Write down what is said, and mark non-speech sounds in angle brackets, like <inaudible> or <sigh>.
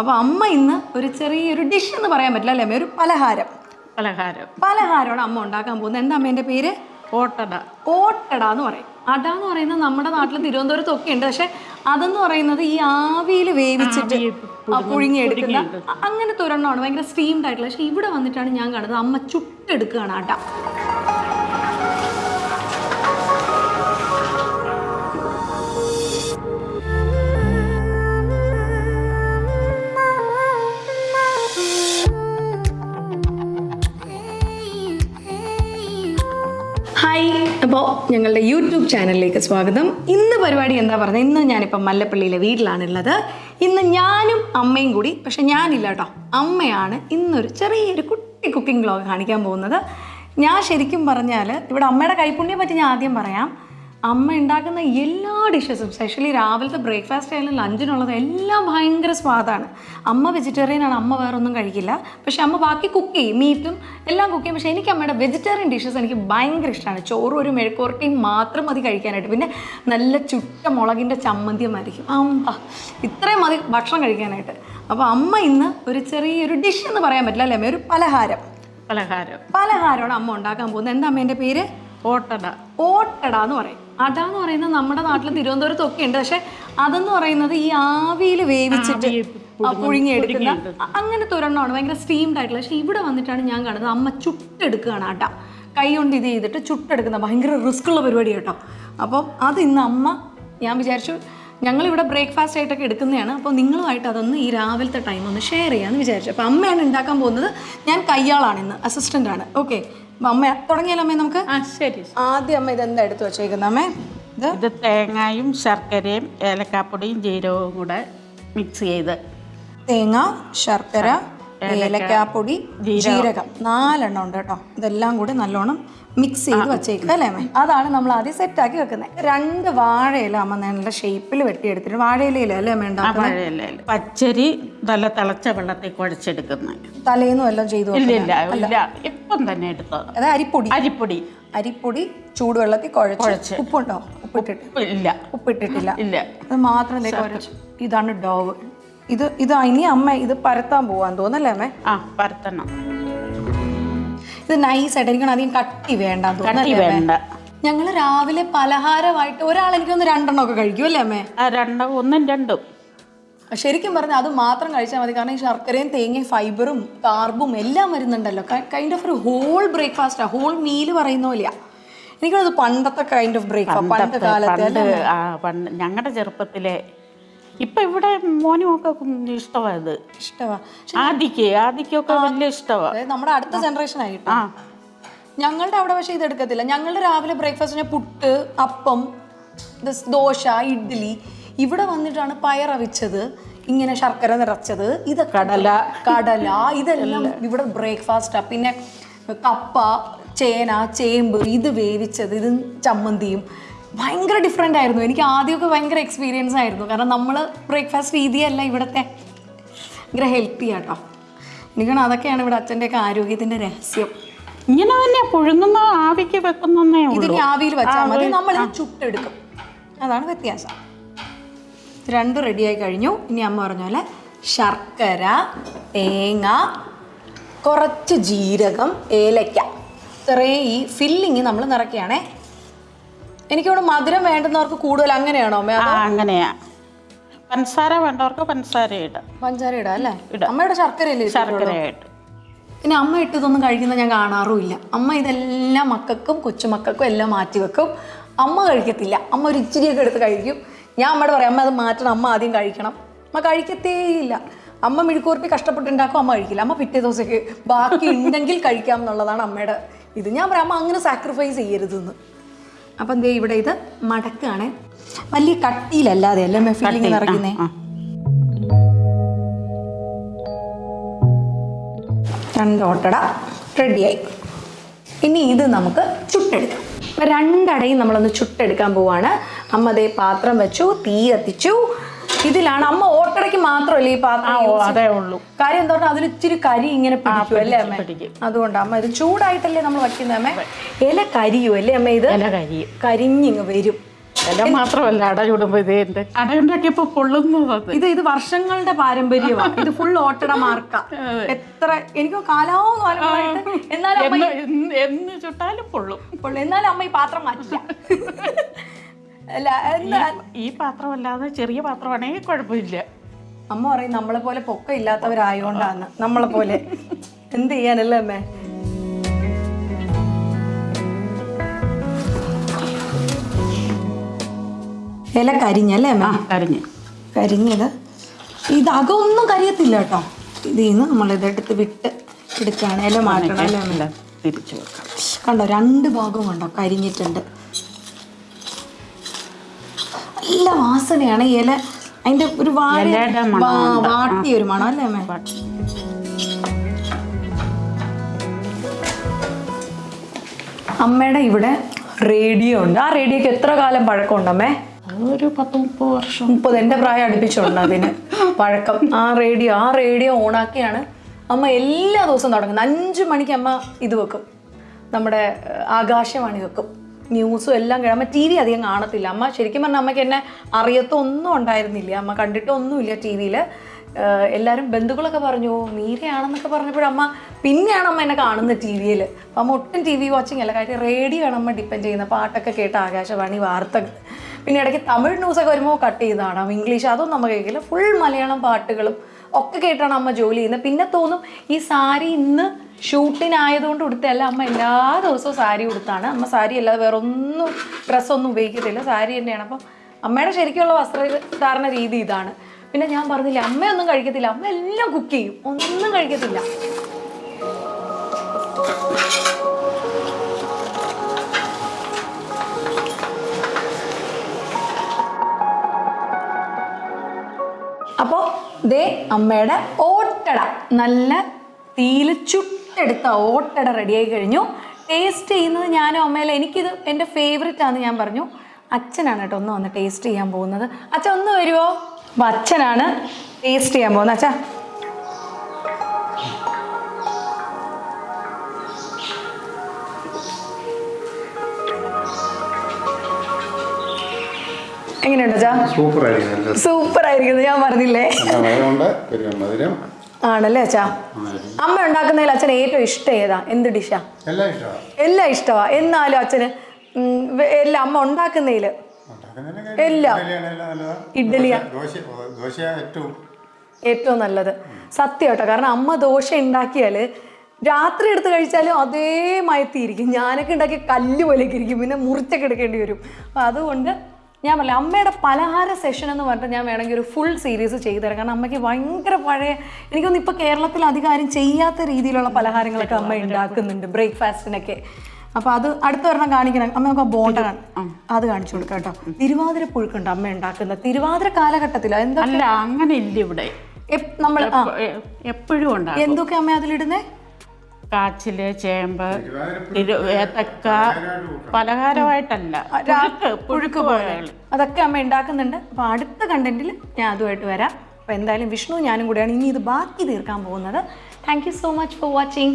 അപ്പോൾ അമ്മ ഇന്ന് ഒരു ചെറിയൊരു ഡിഷ് എന്ന് പറയാൻ പറ്റില്ല അല്ലേ അമ്മ? ഒരു പലഹാരം. പലഹാരം. പലഹാരമാണ് അമ്മ ഉണ്ടാക്കാൻ പോകുന്നത്. എന്താ അമ്മേന്റെ പേര്? ഓട്ടട. ഓട്ടട എന്ന് പറയും. അട എന്ന് പറയുന്നത് നമ്മുടെ നാട്ടിൽ തിരുവനന്തപുരത്ത് ഒക്കെ ഉണ്ട് പക്ഷെ അതെന്ന് പറയുന്നത് ഈ ആവിയിൽ വേവിച്ചിട്ട് ആ, പുഴുങ്ങിയെടുക്കുന്ന അങ്ങനത്തെ ഒരെണ്ണമാണ്. ഭയങ്കര സ്റ്റീംഡ് ആയിട്ടുള്ള. പക്ഷെ ഇവിടെ വന്നിട്ടാണ് ഞാൻ കാണുന്നത്. അമ്മ ചുട്ടെടുക്കുകയാണ് അട. ഹായ് അപ്പോൾ ഞങ്ങളുടെ യൂട്യൂബ് ചാനലിലേക്ക് സ്വാഗതം. ഇന്ന് പരിപാടി എന്താ പറയുന്നത് ഇന്ന് ഞാനിപ്പോൾ മല്ലപ്പള്ളിയിലെ വീട്ടിലാണുള്ളത്. ഇന്ന് ഞാനും അമ്മയും കൂടി പക്ഷെ ഞാനില്ല കേട്ടോ. അമ്മയാണ് ഇന്നൊരു ചെറിയൊരു കുട്ടി കുക്കിംഗ് വ്ലോഗ് കാണിക്കാൻ പോകുന്നത്. ഞാൻ ശരിക്കും പറഞ്ഞാൽ ഇവിടെ അമ്മയുടെ കൈപ്പുണ്യം പറ്റി ഞാൻ ആദ്യം പറയാം. അമ്മ ഉണ്ടാക്കുന്ന എല്ലാ ഡിഷസും സ്പെഷ്യലി രാവിലത്തെ ബ്രേക്ക്ഫാസ്റ്റ് ആയാലും ലഞ്ചിനുള്ളത് എല്ലാം ഭയങ്കര സ്വാദാണ് അമ്മ വെജിറ്റേറിയൻ ആണ് അമ്മ വേറൊന്നും കഴിക്കില്ല. പക്ഷേ അമ്മ ബാക്കി കുക്ക് ചെയ്യും മീറ്റും എല്ലാം കുക്ക് ചെയ്യും. പക്ഷേ എനിക്ക് അമ്മയുടെ വെജിറ്റേറിയൻ ഡിഷസ് എനിക്ക് ഭയങ്കര ഇഷ്ടമാണ് ചോറും ഒരു മെഴുക്കുവരട്ടിയും മാത്രം മതി കഴിക്കാനായിട്ട്. പിന്നെ നല്ല ചുട്ട മുളകിന്റെ ചമ്മന്തിയും ആയിരിക്കും. അമ്മ ഇത്രയും മതി ഭക്ഷണം കഴിക്കാനായിട്ട്. അപ്പോൾ അമ്മ ഇന്ന് ഒരു ചെറിയൊരു ഡിഷ് എന്ന് പറയാൻ പറ്റില്ല അല്ലേ അമ്മ? ഒരു പലഹാരം. പലഹാരം. പലഹാരമാണ് അമ്മ ഉണ്ടാക്കാൻ പോകുന്നത്. എന്താ അമ്മേന്റെ പേര്? ഓട്ടട. ഓട്ടട എന്ന് പറയും. അട എന്ന് പറയുന്നത് നമ്മുടെ നാട്ടിൽ തിരുവനന്തപുരത്ത് ഒക്കെ ഉണ്ട് പക്ഷെ അതെന്ന് പറയുന്നത് ഈ ആവിയിൽ വേവിച്ചിട്ട് പുഴുങ്ങിയെടുക്കുന്ന അങ്ങനെ അങ്ങനത്തെ ഒരെണ്ണമാണ്. ഭയങ്കര സ്റ്റീംഡ് ആയിട്ടുള്ള. പക്ഷെ ഇവിടെ വന്നിട്ടാണ് ഞാൻ കാണുന്നത്. അമ്മ ചുട്ടെടുക്കുകയാണ് അട. കൈ കൊണ്ട് ഇത് ചെയ്തിട്ട് ചുട്ടെടുക്കുന്ന ഭയങ്കര റിസ്ക് ഉള്ള പരിപാടി കേട്ടോ. അപ്പം അത് ഇന്ന് അമ്മ ഞാൻ വിചാരിച്ചു ഞങ്ങളിവിടെ ബ്രേക്ക്ഫാസ്റ്റ് ആയിട്ടൊക്കെ എടുക്കുന്നതാണ്. അപ്പോൾ നിങ്ങളുമായിട്ട് അതൊന്ന് ഈ രാവിലത്തെ ടൈം ഒന്ന് ഷെയർ ചെയ്യാമെന്ന് വിചാരിച്ചു. അപ്പോൾ അമ്മയാണ് ഉണ്ടാക്കാൻ പോകുന്നത്. ഞാൻ കയ്യാളാണ് ഇന്ന്. അസിസ്റ്റന്റ് ആണ്. ഓക്കെ അമ്മ തുടങ്ങിയാലോ അമ്മേ നമുക്ക്? ശരി ആദ്യം അമ്മ ഇതെന്താ എടുത്തു വെച്ചേക്കുന്ന അമ്മേ? ഇത്? ഇത് തേങ്ങയും ശർക്കരയും ഏലക്കാപ്പൊടിയും ജീരകവും കൂടെ മിക്സ് ചെയ്ത്. തേങ്ങ ശർക്കര ഏലക്കാപ്പൊടി ജീരകം. നാലെണ്ണം ഉണ്ട് കേട്ടോ. ഇതെല്ലാം കൂടി നല്ലോണം മിക്സ് ചെയ്ത് വെച്ചേക്കുന്നത് അല്ലേ അമ്മേ? അതാണ് നമ്മൾ ആദ്യം സെറ്റാക്കി വെക്കുന്നത് രണ്ട് വാഴയില അമ്മ നല്ല ഷേപ്പിൽ വെട്ടിയെടുത്തിട്ട് വാഴയിലയില അല്ലേ അമ്മ ഉണ്ടാക്കുന്നത് പച്ചരി നല്ല തിളച്ച വെള്ളത്തിൽ കുഴച്ചെടുക്കുന്നത് തലേന്നും എല്ലാം ചെയ്തു ഇപ്പം തന്നെ എടുത്തത് അത് അരിപ്പൊടി. അരിപ്പൊടി. അരിപ്പൊടി ചൂടുവെള്ളത്തിൽ കുഴച്ച് ഉപ്പുണ്ടോ? ഉപ്പിട്ടിട്ട്. ഇപ്പം ഇല്ല. ഉപ്പിട്ടിട്ടില്ല. ഇല്ല. അത് മാത്രം ഇതാണ് ഡോവ് ഇത് ഇത് ഇനി അമ്മ ഇത് പരത്താൻ പോവാൻ തോന്നല്ലേ അമ്മേ? ആ പരത്തണം. ഇത് നൈസ് ആയിട്ട് എനിക്കാണ് അധികം കട്ടി വേണ്ട കട്ടി വേണ്ട. ഞങ്ങൾ രാവിലെ പലഹാരമായിട്ട് ഒരാൾ എനിക്കൊന്ന് രണ്ടെണ്ണം ഒക്കെ കഴിക്കും അല്ലേ അമ്മേ? ആ രണ്ടും ഒന്നും രണ്ടും. ശരിക്കും പറഞ്ഞാൽ അത് മാത്രം കഴിച്ചാൽ മതി. കാരണം ഈ ശർക്കരയും തേങ്ങയും ഫൈബറും കാർബും എല്ലാം വരുന്നുണ്ടല്ലോ. കൈൻഡ് ഓഫ് ഒരു ഹോൾ ബ്രേക്ക്ഫാസ്റ്റാ ഹോൾ മീൽ പറയുന്ന പോലെയാ. എനിക്കത് പണ്ടത്തെ കൈൻഡ് ഓഫ് ബ്രേക്ക്ഫാസ്റ്റ് പണ്ട് കാലത്ത് ഞങ്ങളുടെ ചെറുപ്പത്തിലെ ഇപ്പൊ ഇവിടെ മോനും ഒക്കെ ഇഷ്ടമായത് ഇഷ്ടമാ ആദിക്ക് ആദിക്കൊക്കെ വലിയ ഇഷ്ടമാണ് അതായത് നമ്മുടെ അടുത്ത ജനറേഷൻ ആയിട്ട് ആ. ഞങ്ങളുടെ അവിടെ പക്ഷേ ഇത് എടുക്കത്തില്ല. ഞങ്ങളുടെ രാവിലെ ബ്രേക്ക്ഫാസ്റ്റിന് പുട്ട് അപ്പം ദസ് ദോശ ഇഡ്ഡലി ഇവിടെ വന്നിട്ടാണ് പയറവിച്ചത് ഇങ്ങനെ ശർക്കര നിറച്ചത്. ഇത് കടല. കടല. ഇതെല്ലാം ഇവിടെ ബ്രേക്ക്ഫാസ്റ്റാണ് പിന്നെ കപ്പ ചേന ചേമ്പ് ഇത് വേവിച്ചത്. ഇത് ചമ്മന്തിയും. ഭയങ്കര ഡിഫറെന്റ് ആയിരുന്നു. എനിക്ക് ആദ്യമൊക്കെ ഭയങ്കര എക്സ്പീരിയൻസ് ആയിരുന്നു. കാരണം നമ്മൾ ബ്രേക്ക്ഫാസ്റ്റ് രീതിയല്ല ഇവിടുത്തെ. ഭയങ്കര ഹെൽത്തി ആട്ടോ. എനിക്കാണ് അതൊക്കെയാണ് ഇവിടെ അച്ഛന്റെയൊക്കെ ആരോഗ്യത്തിന്റെ രഹസ്യം. ഇങ്ങനെ തന്നെ പുഴുങ്ങുന്ന ആവിക്ക് വെക്കുന്നേ ഇതിന് ആവിയിൽ വെച്ചാൽ മതി. നമ്മൾ ചുട്ടെടുക്കും. അതാണ് വ്യത്യാസം. രണ്ടും റെഡിയായി കഴിഞ്ഞു. ഇനി അമ്മ പറഞ്ഞ പോലെ ശർക്കര തേങ്ങ കുറച്ച് ജീരകം ഏലയ്ക്ക ഇത്രയും ഈ ഫില്ലിങ് നമ്മൾ നിറയ്ക്കുകയാണേ. എനിക്കിവിടെ മധുരം വേണ്ടുന്നവർക്ക് കൂടുതൽ അങ്ങനെയാണോ ആ അങ്ങനെയാ. പഞ്ചസാര വേണ്ടവർക്ക് പഞ്ചസാര ഇടാം. പഞ്ചസാര ഇടാം അല്ലേ. അമ്മയുടെ ശർക്കര ഇനി പിന്നെ അമ്മ ഇട്ടതൊന്നും കഴിക്കുന്നത് ഞാൻ കാണാറുമില്ല. അമ്മ ഇതെല്ലാം മക്കൾക്കും കൊച്ചുമക്കൾക്കും എല്ലാം മാറ്റി വെക്കും. അമ്മ കഴിക്കത്തില്ല. അമ്മ ഒരു ഇച്ചിരിയൊക്കെ എടുത്ത് കഴിക്കും. ഞാൻ അമ്മയോട് പറയാം അമ്മ അത് മാറ്റണം. അമ്മ ആദ്യം കഴിക്കണം. അമ്മ കഴിക്കത്തേ ഇല്ല അമ്മ മിഴുക്കൂർപ്പി കഷ്ടപ്പെട്ടുണ്ടാക്കും അമ്മ കഴിക്കില്ല. അമ്മ പിറ്റേ ദിവസത്തേക്ക് ബാക്കി ഉണ്ടെങ്കിൽ കഴിക്കാം എന്നുള്ളതാണ് അമ്മയുടെ ഇത്. ഞാൻ പറയാം അമ്മ അങ്ങനെ സാക്രിഫൈസ് ചെയ്യരുതെന്ന്. അപ്പം ദേ ഇവിടെ ഇത് മടക്കാണ്. വലിയ കട്ടിയിലല്ലാതെ അല്ലേ ഫീലിംഗ് നിറയ്ക്കുന്നേ. രണ്ട് ഓട്ടട റെഡിയായി. ഇനി ഇത് നമുക്ക് ചുട്ടെടുക്കാം. രണ്ടടയും നമ്മളൊന്ന് ചുട്ടെടുക്കാൻ പോവാണ്. അമ്മ ദേ പാത്രം വെച്ചു തീ കത്തിച്ചു. ഇതിലാണ്. അമ്മ ഓട്ടടയ്ക്ക് മാത്രമല്ല ഈ പാത്രം അതേ ഉള്ളൂ. കാര്യം എന്താ പറഞ്ഞാൽ അതിൽ ഇച്ചിരി കരി ഇങ്ങനെ പിടിക്കും അല്ലേ അമ്മ? അതുകൊണ്ടാണ് അതുകൊണ്ട് അമ്മ ഇത് ചൂടായിട്ടല്ലേ നമ്മൾ വയ്ക്കുന്നത് അമ്മ? ഇല കരിയോ അല്ലേ അമ്മ ഇത്? ഇല കരിയും. കരിഞ്ഞിങ്ങ് വരും. ഇല മാത്രമല്ല അട ചുടുമ്പോ ഇത് ഉണ്ട് അട ഉണ്ടാക്കിയപ്പോ പൊള്ളുന്നത് ഇത് ഇത് വർഷങ്ങളുടെ പാരമ്പര്യമാണ് <laughs> ഇത് ഫുൾ ഓട്ടട മാർക്ക. എത്ര എനിക്ക് കാലാവും എന്നാലും എന്ന് ചുട്ടാലും പൊള്ളും എന്നാലും അമ്മ ഈ പാത്രം മാറ്റില്ല. <laughs> അല്ല എന്താ? ഈ പാത്രമല്ലാതെ ചെറിയ പാത്രമാണെങ്കിൽ കുഴപ്പമില്ല. അമ്മ പറയും നമ്മളെ പോലെ പൊക്കം ഇല്ലാത്തവരായോണ്ടാന്ന് നമ്മളെ പോലെ. എന്ത് ചെയ്യാനല്ലേ അമ്മേ? ഇല കരിഞ്ഞല്ലേ അമ്മ? കരിഞ്ഞ്. കരിഞ്ഞത്. ഇത് അകമൊന്നും കരിയത്തില്ല കേട്ടോ. ഇതിൽ നിന്ന് നമ്മളിതെടുത്ത് വിട്ട് എടുക്കുകയാണ്. ഇല മാറ്റണം അല്ലേ അമ്മ? തിരിച്ചു വെക്കാം. കണ്ടോ രണ്ട് ഭാഗവും കണ്ടോ? കരിഞ്ഞിട്ടുണ്ട്. നല്ല വാസനയാണ് ഇല. അതിന്റെ ഒരു വാഴ വാട്ടിയ ഒരു മണം അല്ലേ അമ്മേ? അമ്മയുടെ ഇവിടെ റേഡിയോ ഉണ്ട്. ആ റേഡിയോക്ക് എത്ര കാലം പഴക്കമുണ്ട് അമ്മേ? ഒരു പത്ത് മുപ്പത് വർഷം. മുപ്പത്. എന്റെ പ്രായം അടുപ്പിച്ചുണ്ട് അതിന്? പഴക്കം. ആ റേഡിയോ ആ റേഡിയോ ഓണാക്കിയാണ് അമ്മ എല്ലാ ദിവസവും തുടങ്ങുന്നത്. അഞ്ച് മണിക്ക് അമ്മ ഇത് വെക്കും. നമ്മുടെ ആകാശവാണി വെക്കും. ന്യൂസും എല്ലാം കഴിയും അമ്മ ടി വി അധികം കാണത്തില്ല. അമ്മ ശരിക്കും പറഞ്ഞാൽ അമ്മയ്ക്ക് എന്നെ അറിയത്തൊന്നും ഉണ്ടായിരുന്നില്ല. അമ്മ കണ്ടിട്ടൊന്നുമില്ല ടി വിയിൽ. എല്ലാവരും ബന്ധുക്കളൊക്കെ പറഞ്ഞു മീരയാണെന്നൊക്കെ പറഞ്ഞപ്പോഴമ്മ പിന്നെയാണ് അമ്മ എന്നെ കാണുന്നത് ടി വിയിൽ. അപ്പം അമ്മ ഒട്ടും ടി വി വാച്ചിങ് അല്ല കാര്യം റേഡിയോ ആണ് അമ്മ ഡിപ്പെൻഡ് ചെയ്യുന്നത്. പാട്ടൊക്കെ കേട്ട ആകാശവാണി വാർത്തകൾ. പിന്നെ ഇടയ്ക്ക് തമിഴ് ന്യൂസൊക്കെ വരുമ്പോൾ കട്ട് ചെയ്താണ്. കാണാം ഇംഗ്ലീഷ് അതൊന്നും നമ്മൾ കേൾക്കില്ല. ഫുൾ മലയാളം പാട്ടുകളും ഒക്കെ കേട്ടാണ് അമ്മ ജോലി ചെയ്യുന്നത്. പിന്നെ തോന്നും ഈ സാരി ഇന്ന് ഷൂട്ടിനായതുകൊണ്ട് ഉടുത്തല്ല അമ്മ എല്ലാ ദിവസവും സാരി ഉടുത്താണ്. അമ്മ സാരി അല്ലാതെ വേറെ ഒന്നും ഡ്രസ്സൊന്നും ഉപയോഗിക്കത്തില്ല. സാരി തന്നെയാണ്. അപ്പം അമ്മയുടെ ശരിക്കുള്ള വസ്ത്രധാരണ രീതി ഇതാണ്. പിന്നെ ഞാൻ പറഞ്ഞില്ല അമ്മയൊന്നും കഴിക്കത്തില്ല. അമ്മ എല്ലാം കുക്ക് ചെയ്യും. ഒന്നും കഴിക്കത്തില്ല. അപ്പോൾ ദേ അമ്മയുടെ ഓട്ടട. നല്ല തീയിൽ ചുട്ടെടുത്ത ഓട്ടട റെഡിയായി കഴിഞ്ഞു. ടേസ്റ്റ് ചെയ്യുന്നത് ഞാനും അമ്മയിലും എനിക്കിത് എന്റെ ഫേവറേറ്റ് ആണെന്ന് ഞാൻ പറഞ്ഞു. അച്ഛനാണ് കേട്ടോ ഒന്ന് വന്ന് ടേസ്റ്റ് ചെയ്യാൻ പോകുന്നത്. അച്ഛൻ ഒന്ന് വരുമോ അപ്പം അച്ഛനാണ് ടേസ്റ്റ് ചെയ്യാൻ പോകുന്നത്. അച്ഛാ. എങ്ങനെയുണ്ട് സൂപ്പർ ആയിരിക്കും സൂപ്പർ ആയിരിക്കുന്നത് ഞാൻ പറഞ്ഞില്ലേ? ആണല്ലേ അച്ഛാ? അമ്മ ഉണ്ടാക്കുന്നതിൽ അച്ഛൻ ഏറ്റവും ഇഷ്ടം ഏതാ? എന്ത് ഡിഷാ? എല്ലാം ഇഷ്ടമാണ് എല്ലാം ഇഷ്ടമാ എന്നാലും അച്ഛന് എല്ലാം അമ്മ ഉണ്ടാക്കുന്നതിൽ. എല്ലാം. ഇഡ്ഡലിയാ. ഏറ്റവും. ഏറ്റവും നല്ലത്. സത്യം കേട്ടോ. കാരണം അമ്മ ദോശ ഉണ്ടാക്കിയാൽ രാത്രി എടുത്ത് കഴിച്ചാലും അതേ മയത്തിയിരിക്കും. ഞാനൊക്കെ ഉണ്ടാക്കി കല്ല് പോലെയൊക്കെ ഇരിക്കും. പിന്നെ മുറിച്ചൊക്കെ എടുക്കേണ്ടി വരും. അപ്പം അതുകൊണ്ട് ഞാൻ പറയാം അമ്മയുടെ പലഹാര സെഷൻ എന്ന് പറഞ്ഞിട്ട് ഞാൻ വേണമെങ്കിൽ ഒരു ഫുൾ സീരീസ് ചെയ്തു തരാം കാരണം അമ്മയ്ക്ക് ഭയങ്കര പഴയ എനിക്കൊന്നും ഇപ്പോൾ കേരളത്തിൽ അധികാരം ചെയ്യാത്ത രീതിയിലുള്ള പലഹാരങ്ങളൊക്കെ അമ്മ ഉണ്ടാക്കുന്നുണ്ട്. ബ്രേക്ക്ഫാസ്റ്റിനൊക്കെ. അപ്പോൾ അത് അടുത്ത ഒരെണ്ണം കാണിക്കണം. അമ്മ നമുക്ക് ബോണ്ട അത് കാണിച്ചു കൊടുക്കാം കേട്ടോ. തിരുവാതിര പുഴുക്കുണ്ട് അമ്മ ഉണ്ടാക്കുന്ന. തിരുവാതിര കാലഘട്ടത്തിലോ എന്താ അങ്ങനെ ഇല്ല ഇവിടെ. നമ്മൾ എപ്പോഴും എന്തൊക്കെ അമ്മ അതിലിടുന്നേ? കാച്ചിൽ ചേമ്പ് ഏത്തക്ക പലഹാരമായിട്ടല്ല. പുഴുക്ക് പുഴുക്ക് പോലെ. അതൊക്കെ അമ്മ ഉണ്ടാക്കുന്നുണ്ട്. അപ്പോൾ അടുത്ത കണ്ടന്റിൽ ഞാൻ അതുമായിട്ട് വരാം. അപ്പോൾ എന്തായാലും വിഷ്ണു ഞാനും കൂടെയാണ് ഇനി ഇത് ബാക്കി തീർക്കാൻ പോകുന്നത്. Thank so much for watching